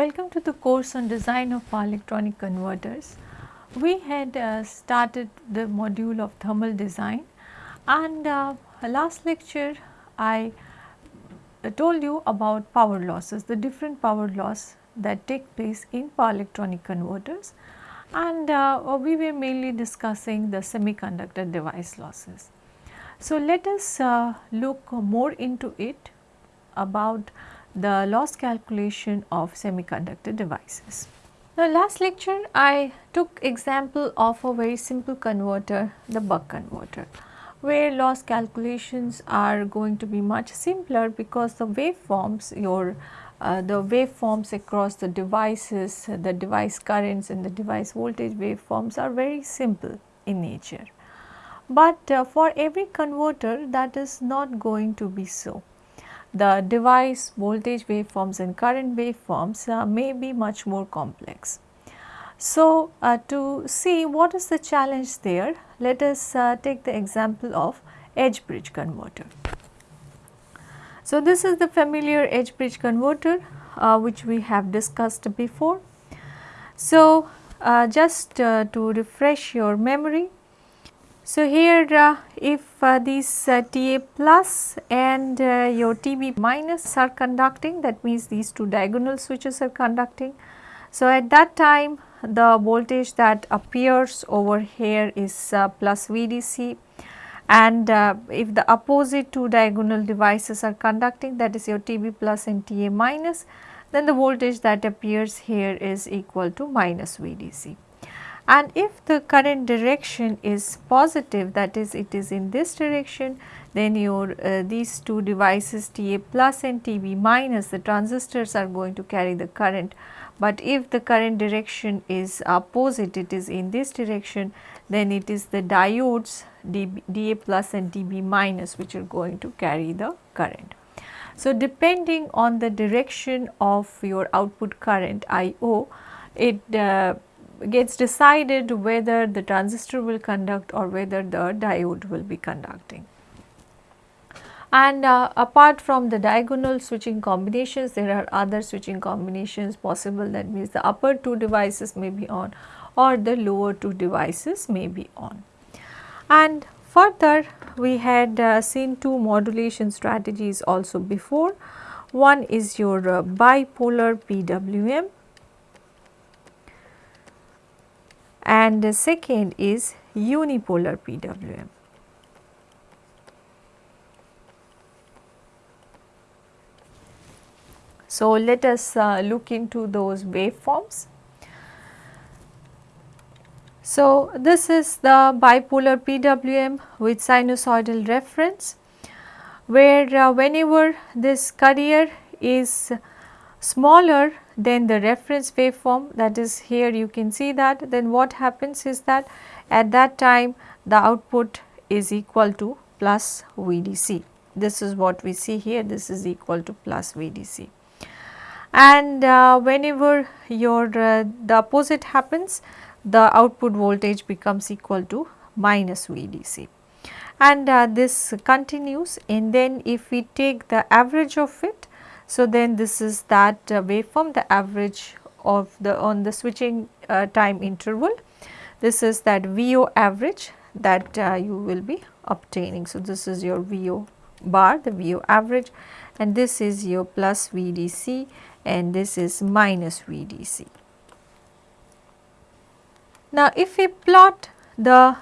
Welcome to the course on design of power electronic converters. We had uh, started the module of thermal design and uh, last lecture I uh, told you about power losses, the different power loss that take place in power electronic converters and uh, we were mainly discussing the semiconductor device losses. So, let us uh, look more into it about the loss calculation of semiconductor devices. Now last lecture I took example of a very simple converter the buck converter where loss calculations are going to be much simpler because the waveforms your uh, the waveforms across the devices, the device currents and the device voltage waveforms are very simple in nature. But uh, for every converter that is not going to be so the device voltage waveforms and current waveforms uh, may be much more complex. So, uh, to see what is the challenge there, let us uh, take the example of H-bridge converter. So, this is the familiar H-bridge converter uh, which we have discussed before. So, uh, just uh, to refresh your memory, so, here uh, if uh, these uh, Ta plus and uh, your Tb minus are conducting that means these two diagonal switches are conducting. So, at that time the voltage that appears over here is uh, plus VDC and uh, if the opposite two diagonal devices are conducting that is your Tb plus and Ta minus then the voltage that appears here is equal to minus VDC and if the current direction is positive that is it is in this direction then your uh, these two devices Ta plus and Tb minus the transistors are going to carry the current but if the current direction is opposite it is in this direction then it is the diodes DB, Da plus and Db minus which are going to carry the current. So, depending on the direction of your output current IO it uh, gets decided whether the transistor will conduct or whether the diode will be conducting. And uh, apart from the diagonal switching combinations, there are other switching combinations possible that means the upper two devices may be on or the lower two devices may be on. And further we had uh, seen two modulation strategies also before. One is your uh, bipolar PWM and the second is unipolar PWM. So, let us uh, look into those waveforms. So, this is the bipolar PWM with sinusoidal reference where uh, whenever this carrier is smaller than the reference waveform that is here you can see that then what happens is that at that time the output is equal to plus VDC. This is what we see here this is equal to plus VDC. And uh, whenever your uh, the opposite happens the output voltage becomes equal to minus VDC and uh, this continues and then if we take the average of it so, then this is that uh, waveform the average of the on the switching uh, time interval. This is that VO average that uh, you will be obtaining. So, this is your VO bar the VO average and this is your plus VDC and this is minus VDC. Now, if we plot the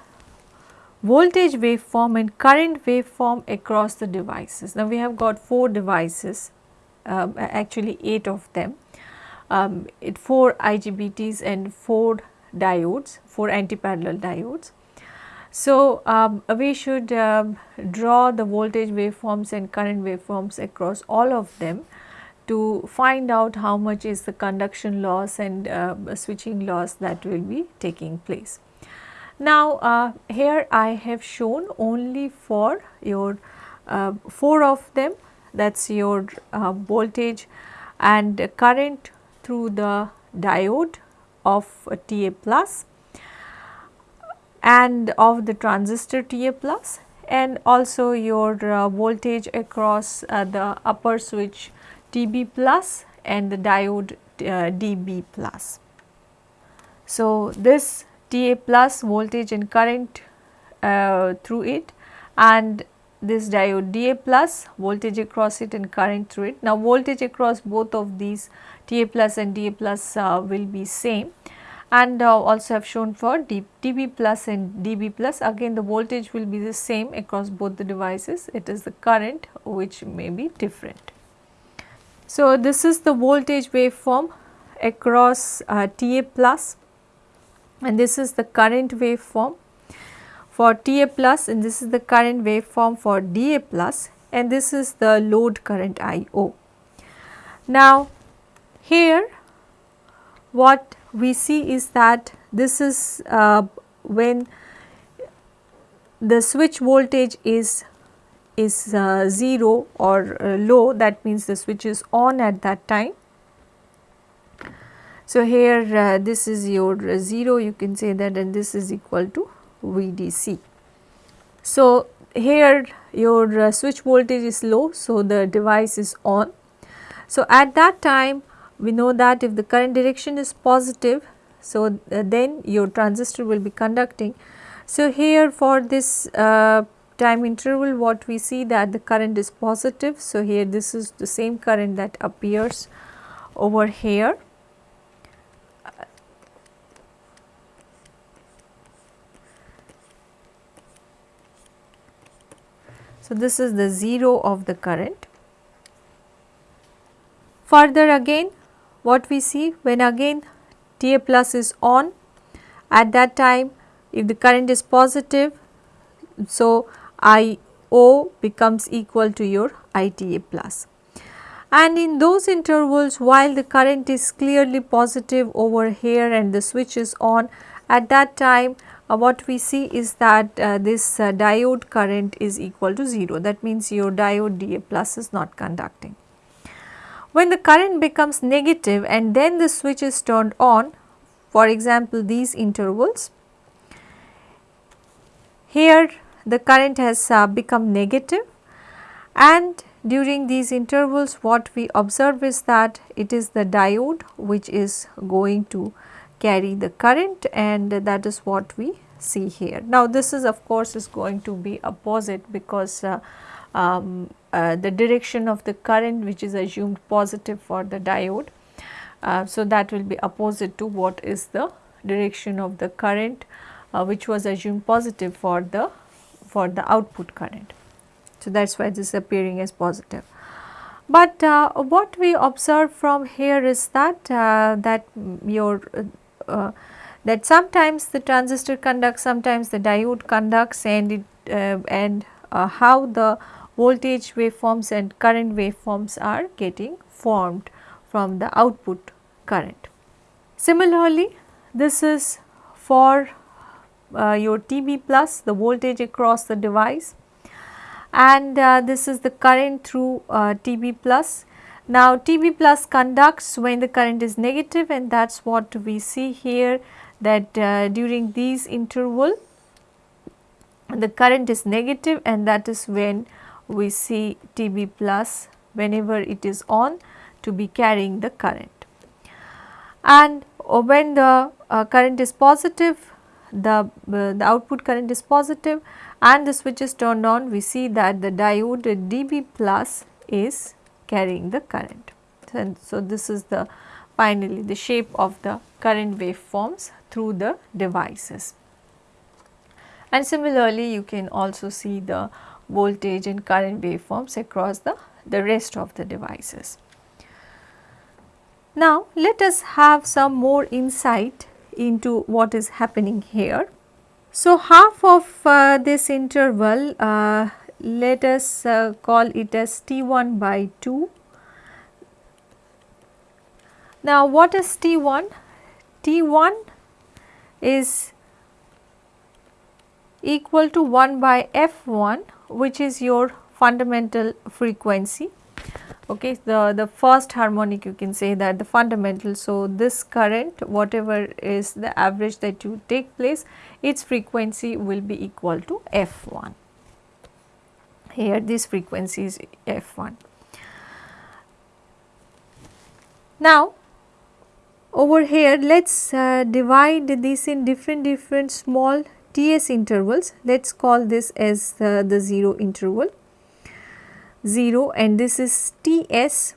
voltage waveform and current waveform across the devices. Now, we have got 4 devices um, actually 8 of them, um, it 4 IGBTs and 4 diodes, 4 anti-parallel diodes. So, um, we should um, draw the voltage waveforms and current waveforms across all of them to find out how much is the conduction loss and uh, switching loss that will be taking place. Now, uh, here I have shown only for your uh, 4 of them that is your uh, voltage and current through the diode of Ta plus and of the transistor Ta plus and also your uh, voltage across uh, the upper switch Tb plus and the diode uh, dB plus. So, this TA plus voltage and current uh, through it and this diode DA plus voltage across it and current through it. Now, voltage across both of these TA plus and DA plus uh, will be same. And uh, also have shown for D, DB plus and DB plus. Again the voltage will be the same across both the devices. It is the current which may be different. So, this is the voltage waveform across uh, TA plus. And this is the current waveform for TA plus and this is the current waveform for DA plus and this is the load current IO. Now, here what we see is that this is uh, when the switch voltage is is uh, 0 or uh, low that means the switch is on at that time. So, here uh, this is your 0 you can say that and this is equal to VDC. So, here your uh, switch voltage is low so the device is on. So, at that time we know that if the current direction is positive so uh, then your transistor will be conducting. So, here for this uh, time interval what we see that the current is positive. So, here this is the same current that appears over here. So, this is the 0 of the current. Further again what we see when again TA plus is on at that time if the current is positive so IO becomes equal to your ITA plus. And in those intervals while the current is clearly positive over here and the switch is on at that time what we see is that uh, this uh, diode current is equal to 0 that means your diode DA plus is not conducting. When the current becomes negative and then the switch is turned on for example these intervals, here the current has uh, become negative and during these intervals what we observe is that it is the diode which is going to carry the current and that is what we see here. Now this is of course is going to be opposite because uh, um, uh, the direction of the current which is assumed positive for the diode. Uh, so, that will be opposite to what is the direction of the current uh, which was assumed positive for the for the output current. So, that is why this is appearing as positive. But uh, what we observe from here is that uh, that your uh, that sometimes the transistor conducts, sometimes the diode conducts and it and how the voltage waveforms and current waveforms are getting formed from the output current. Similarly, this is for uh, your TB plus the voltage across the device and uh, this is the current through uh, TB plus. Now TB plus conducts when the current is negative and that is what we see here that uh, during these interval the current is negative and that is when we see TB plus whenever it is on to be carrying the current. And when the uh, current is positive, the, uh, the output current is positive and the switch is turned on, we see that the diode dB plus is carrying the current. And so, this is the finally the shape of the current waveforms through the devices. And similarly, you can also see the voltage and current waveforms across the, the rest of the devices. Now, let us have some more insight into what is happening here. So, half of uh, this interval uh, let us uh, call it as T1 by 2. Now, what is T1? T1 is equal to 1 by F1 which is your fundamental frequency okay the the first harmonic you can say that the fundamental so this current whatever is the average that you take place its frequency will be equal to f1 here this frequency is f1 Now, over here let us uh, divide this in different different small TS intervals. Let us call this as uh, the 0 interval 0 and this is TS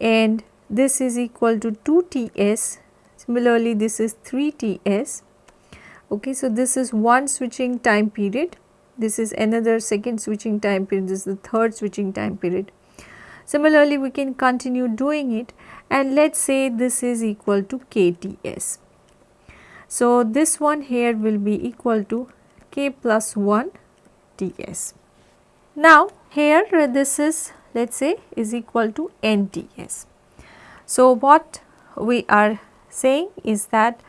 and this is equal to 2 TS. Similarly, this is 3 TS. Okay, so this is one switching time period. This is another second switching time period. This is the third switching time period. Similarly, we can continue doing it and let us say this is equal to KTS. So, this one here will be equal to K plus 1 TS. Now, here uh, this is let us say is equal to NTS. So, what we are saying is that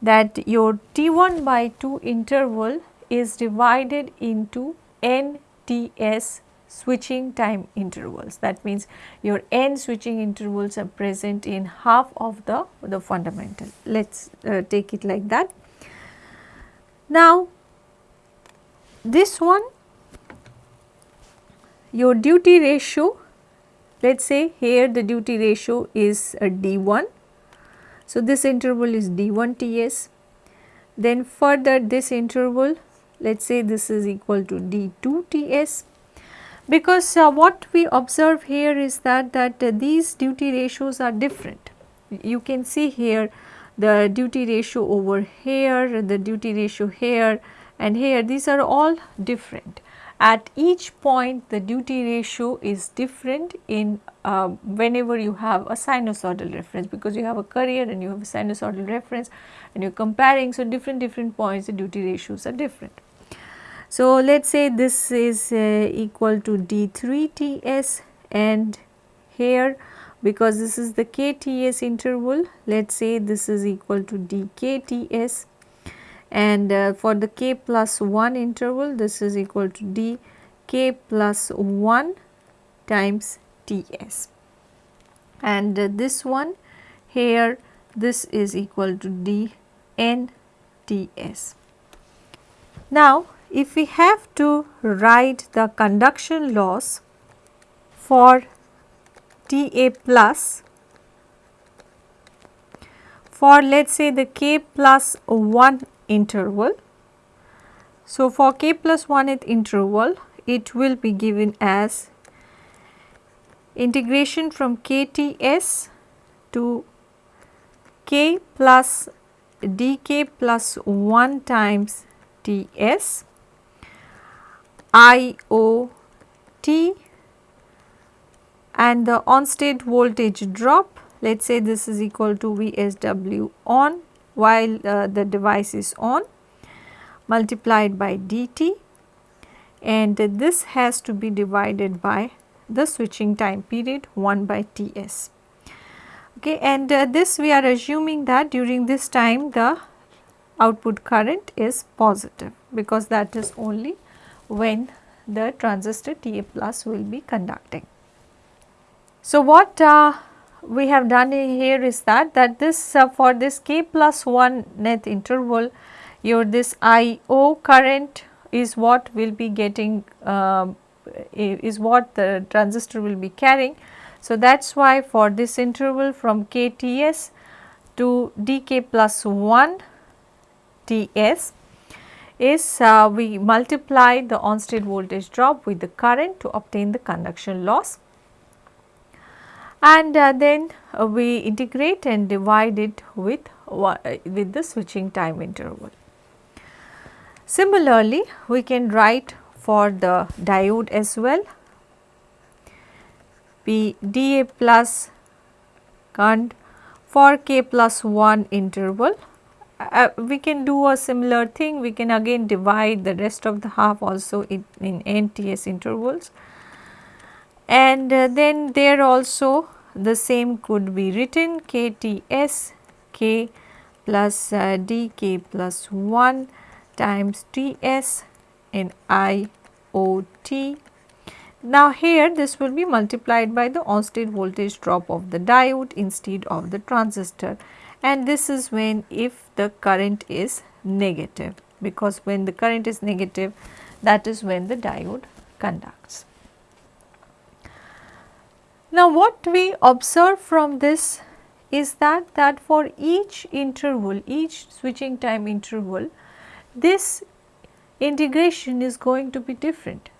that your T1 by 2 interval is divided into NTS switching time intervals. That means your n switching intervals are present in half of the, the fundamental. Let us uh, take it like that. Now, this one your duty ratio let us say here the duty ratio is a D1. So, this interval is D1 TS then further this interval let us say this is equal to D2 TS because uh, what we observe here is that that uh, these duty ratios are different. You can see here the duty ratio over here, the duty ratio here and here these are all different. At each point the duty ratio is different in uh, whenever you have a sinusoidal reference because you have a carrier and you have a sinusoidal reference and you are comparing. So, different different points the duty ratios are different. So, let us say this is uh, equal to D3 TS and here because this is the KTS interval let us say this is equal to DKTS and uh, for the k plus 1 interval this is equal to d k plus 1 times Ts and uh, this one here this is equal to d n Ts. Now, if we have to write the conduction loss for Ta plus for let us say the k plus 1 interval. So, for k plus 1th interval it will be given as integration from kts to k plus dk plus 1 times ts IOT and the on state voltage drop let us say this is equal to VSW on while uh, the device is on multiplied by dt and this has to be divided by the switching time period 1 by Ts. Okay, and uh, this we are assuming that during this time the output current is positive because that is only when the transistor Ta plus will be conducting. So, what uh, we have done here is that that this uh, for this k plus 1 net interval your this IO current is what will be getting uh, is what the transistor will be carrying. So, that is why for this interval from KTS to dk plus 1 Ts is uh, we multiply the on state voltage drop with the current to obtain the conduction loss and uh, then uh, we integrate and divide it with, uh, with the switching time interval. Similarly, we can write for the diode as well P dA plus current for k plus 1 interval. Uh, we can do a similar thing, we can again divide the rest of the half also in, in NTS intervals. And uh, then there also the same could be written KTS K plus uh, dk plus 1 times Ts in IOT. Now here this will be multiplied by the on state voltage drop of the diode instead of the transistor and this is when if the current is negative because when the current is negative that is when the diode conducts. Now what we observe from this is that that for each interval, each switching time interval, this integration is going to be different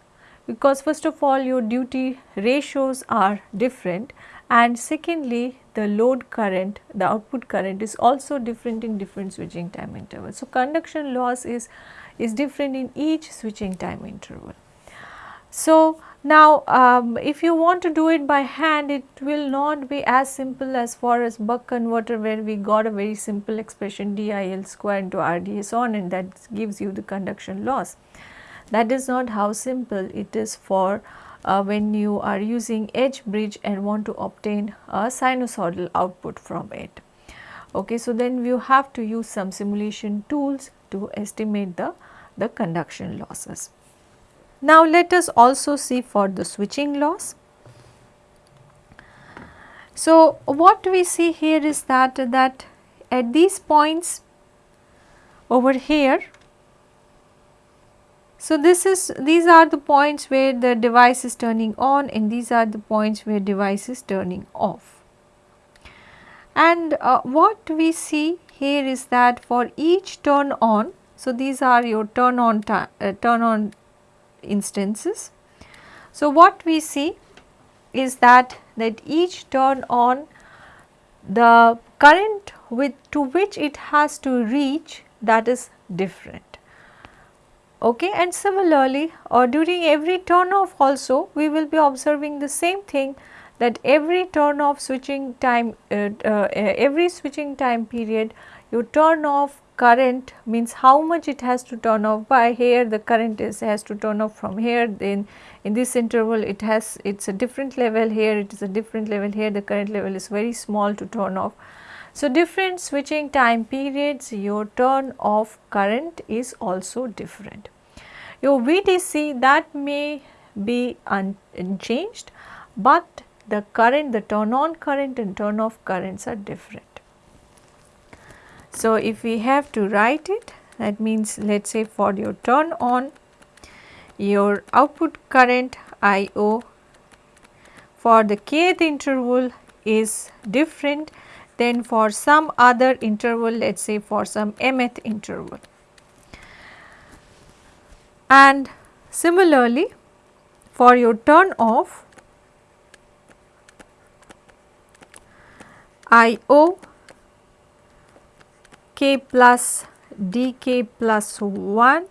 because first of all your duty ratios are different and secondly the load current, the output current is also different in different switching time intervals. So, conduction loss is, is different in each switching time interval. So, now um, if you want to do it by hand it will not be as simple as far as buck converter where we got a very simple expression DIL square into RDS on and that gives you the conduction loss. That is not how simple it is for uh, when you are using H-bridge and want to obtain a sinusoidal output from it. Okay, so then you have to use some simulation tools to estimate the, the conduction losses. Now let us also see for the switching loss. So what we see here is that that at these points over here so this is these are the points where the device is turning on and these are the points where device is turning off. And uh, what we see here is that for each turn on, so these are your turn on uh, turn on instances. So, what we see is that that each turn on the current with to which it has to reach that is different. Okay. And similarly or during every turn off also we will be observing the same thing that every turn off switching time uh, uh, every switching time period you turn off current means how much it has to turn off by here the current is has to turn off from here then in this interval it has it is a different level here it is a different level here the current level is very small to turn off. So, different switching time periods your turn off current is also different. Your VDC that may be unchanged, but the current the turn on current and turn off currents are different. So, if we have to write it that means let us say for your turn on your output current IO for the kth interval is different than for some other interval let us say for some mth interval. And similarly for your turn off I O k plus dk plus 1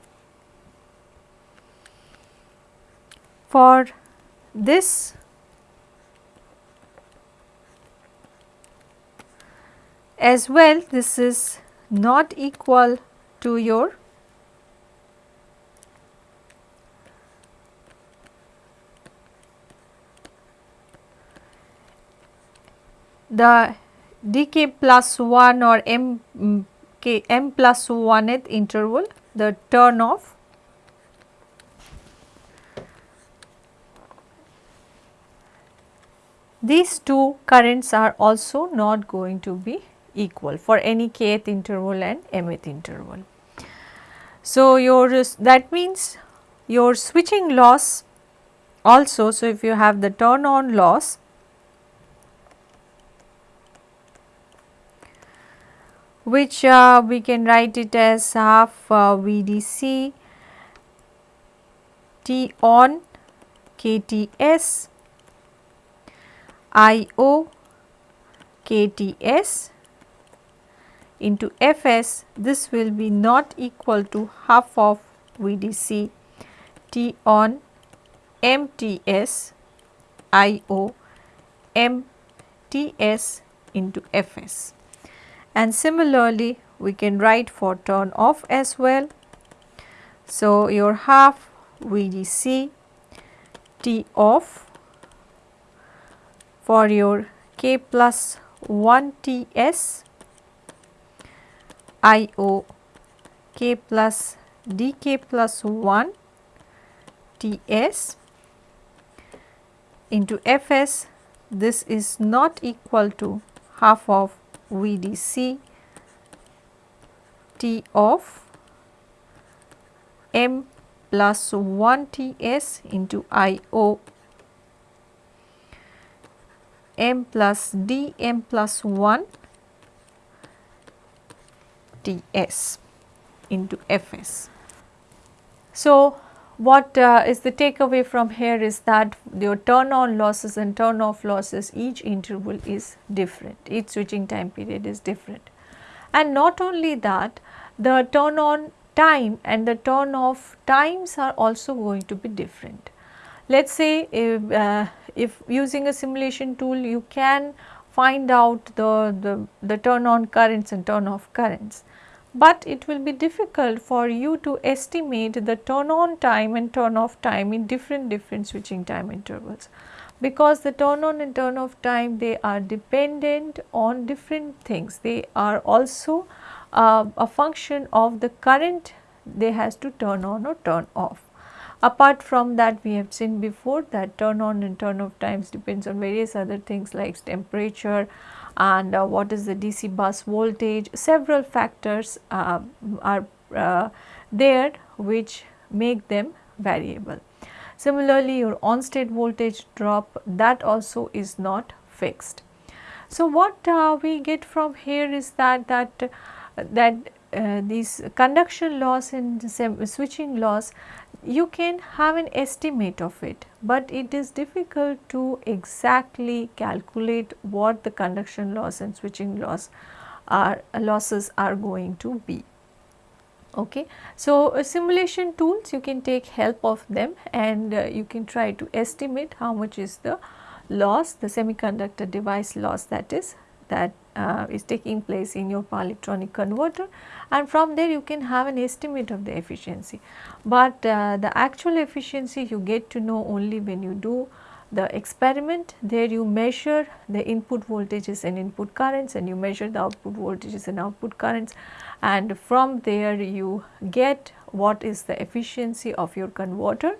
for this as well this is not equal to your the dk plus 1 or m k m plus 1th interval the turn off these two currents are also not going to be equal for any kth interval and mth interval. So, your that means your switching loss also so if you have the turn on loss which uh, we can write it as half uh, VDC T on KTS IO KTS into Fs this will be not equal to half of VDC T on MTS IO MTS into Fs and similarly we can write for turn off as well. So, your half VDC T off for your K plus 1 TS IO K plus DK plus 1 TS into Fs this is not equal to half of VDC T of M plus 1 Ts into IO m plus d m plus 1 ds into fs. So, what uh, is the takeaway from here is that your turn on losses and turn off losses each interval is different, each switching time period is different. And not only that the turn on time and the turn off times are also going to be different. Let us say if, uh, if using a simulation tool you can find out the, the, the turn on currents and turn off currents but it will be difficult for you to estimate the turn on time and turn off time in different different switching time intervals. Because the turn on and turn off time they are dependent on different things. They are also uh, a function of the current they has to turn on or turn off. Apart from that we have seen before that turn on and turn off times depends on various other things like temperature and uh, what is the DC bus voltage several factors uh, are uh, there which make them variable. Similarly, your on state voltage drop that also is not fixed. So, what uh, we get from here is that that that uh, these conduction loss and switching loss you can have an estimate of it, but it is difficult to exactly calculate what the conduction loss and switching loss are losses are going to be. Okay. So, uh, simulation tools you can take help of them and uh, you can try to estimate how much is the loss the semiconductor device loss that is that uh, is taking place in your power electronic converter. And from there you can have an estimate of the efficiency. But uh, the actual efficiency you get to know only when you do the experiment. There you measure the input voltages and input currents and you measure the output voltages and output currents. And from there you get what is the efficiency of your converter.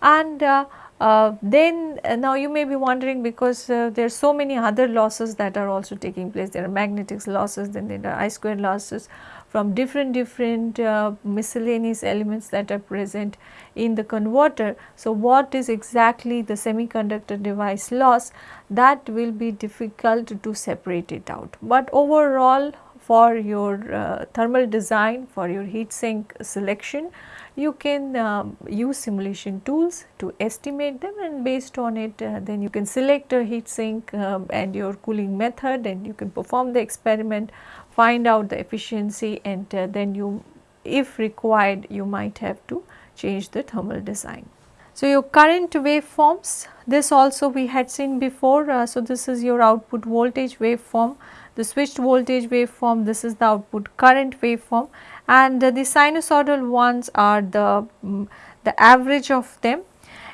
And uh, uh, then uh, now you may be wondering because uh, there are so many other losses that are also taking place. There are magnetic losses, then there are I square losses from different different uh, miscellaneous elements that are present in the converter. So, what is exactly the semiconductor device loss that will be difficult to separate it out. But overall for your uh, thermal design for your heat sink selection you can um, use simulation tools to estimate them and based on it uh, then you can select a heat sink um, and your cooling method and you can perform the experiment, find out the efficiency and uh, then you if required you might have to change the thermal design. So, your current waveforms this also we had seen before. Uh, so, this is your output voltage waveform, the switched voltage waveform, this is the output current waveform and the sinusoidal ones are the, um, the average of them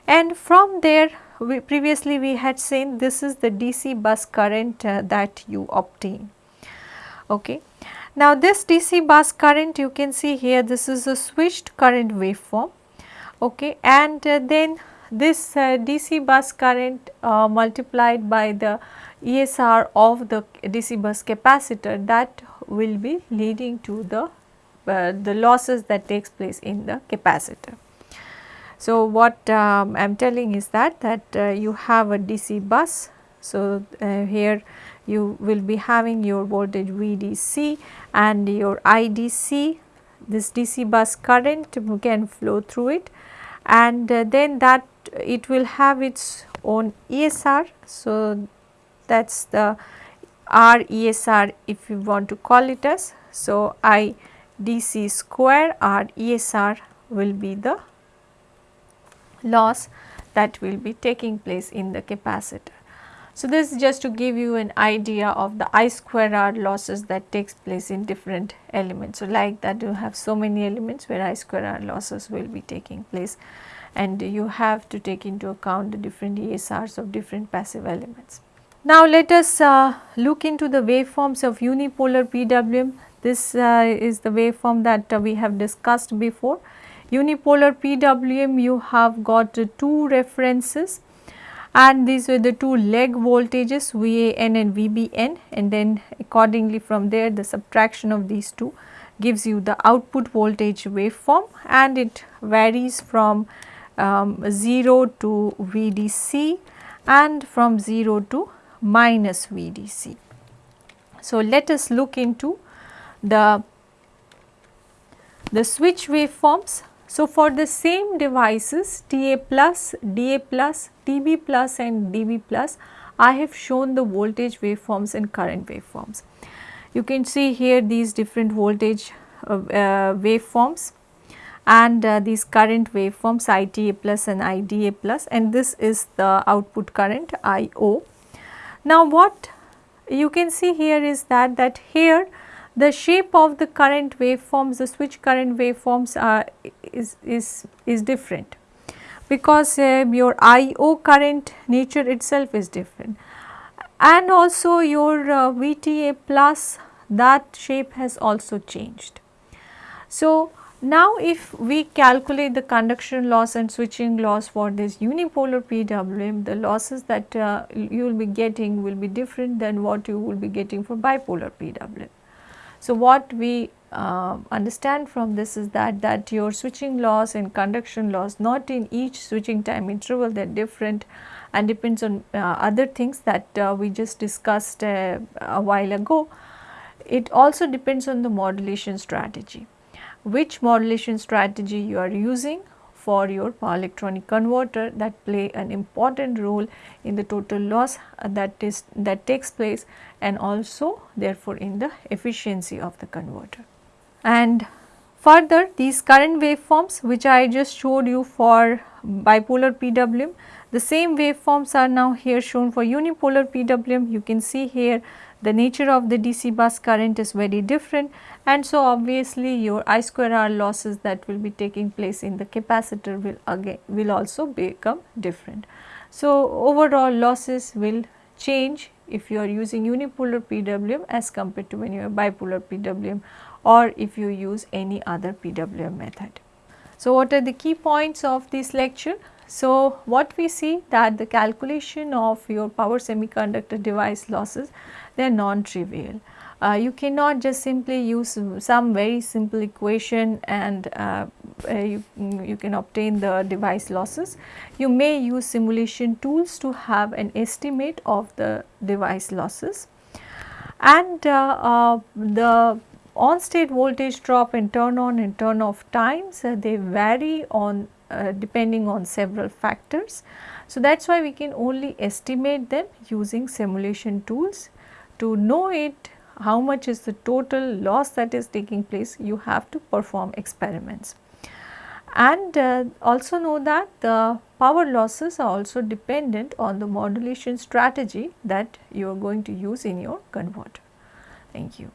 and from there we previously we had seen this is the DC bus current uh, that you obtain. Okay. Now this DC bus current you can see here this is a switched current waveform okay and uh, then this uh, DC bus current uh, multiplied by the ESR of the DC bus capacitor that will be leading to the uh, the losses that takes place in the capacitor. So, what um, I am telling is that that uh, you have a DC bus. So, uh, here you will be having your voltage VDC and your IDC this DC bus current can flow through it and uh, then that it will have its own ESR. So, that is the RESR if you want to call it as. So, I dc square RESR will be the loss that will be taking place in the capacitor. So, this is just to give you an idea of the I square R losses that takes place in different elements. So, like that you have so many elements where I square R losses will be taking place and you have to take into account the different ESRs of different passive elements. Now, let us uh, look into the waveforms of unipolar PWM. This uh, is the waveform that uh, we have discussed before. Unipolar PWM you have got two references and these were the two leg voltages VAN and VBN and then accordingly from there the subtraction of these two gives you the output voltage waveform and it varies from um, 0 to VDC and from 0 to minus VDC. So, let us look into the, the switch waveforms. So, for the same devices TA plus, DA plus, TB plus and DB plus, I have shown the voltage waveforms and current waveforms. You can see here these different voltage uh, uh, waveforms and uh, these current waveforms ITA plus and IDA plus and this is the output current IO. Now what you can see here is that that here the shape of the current waveforms the switch current waveforms are is is is different because uh, your IO current nature itself is different and also your uh, VTA plus that shape has also changed. So, now if we calculate the conduction loss and switching loss for this unipolar PWM, the losses that uh, you will be getting will be different than what you will be getting for bipolar PWM. So, what we uh, understand from this is that that your switching loss and conduction loss not in each switching time interval they are different and depends on uh, other things that uh, we just discussed uh, a while ago. It also depends on the modulation strategy which modulation strategy you are using for your power electronic converter that play an important role in the total loss that is that takes place and also therefore in the efficiency of the converter. And further these current waveforms which I just showed you for bipolar PWM, the same waveforms are now here shown for unipolar PWM. You can see here the nature of the DC bus current is very different and so obviously your I square R losses that will be taking place in the capacitor will again will also become different. So overall losses will change if you are using unipolar PWM as compared to when you are bipolar PWM or if you use any other PWM method. So what are the key points of this lecture? So what we see that the calculation of your power semiconductor device losses they are non-trivial uh, you cannot just simply use some very simple equation and uh, uh, you, you can obtain the device losses. You may use simulation tools to have an estimate of the device losses and uh, uh, the on state voltage drop and turn on and turn off times uh, they vary on depending on several factors. So, that is why we can only estimate them using simulation tools. To know it how much is the total loss that is taking place, you have to perform experiments. And uh, also know that the power losses are also dependent on the modulation strategy that you are going to use in your converter. Thank you.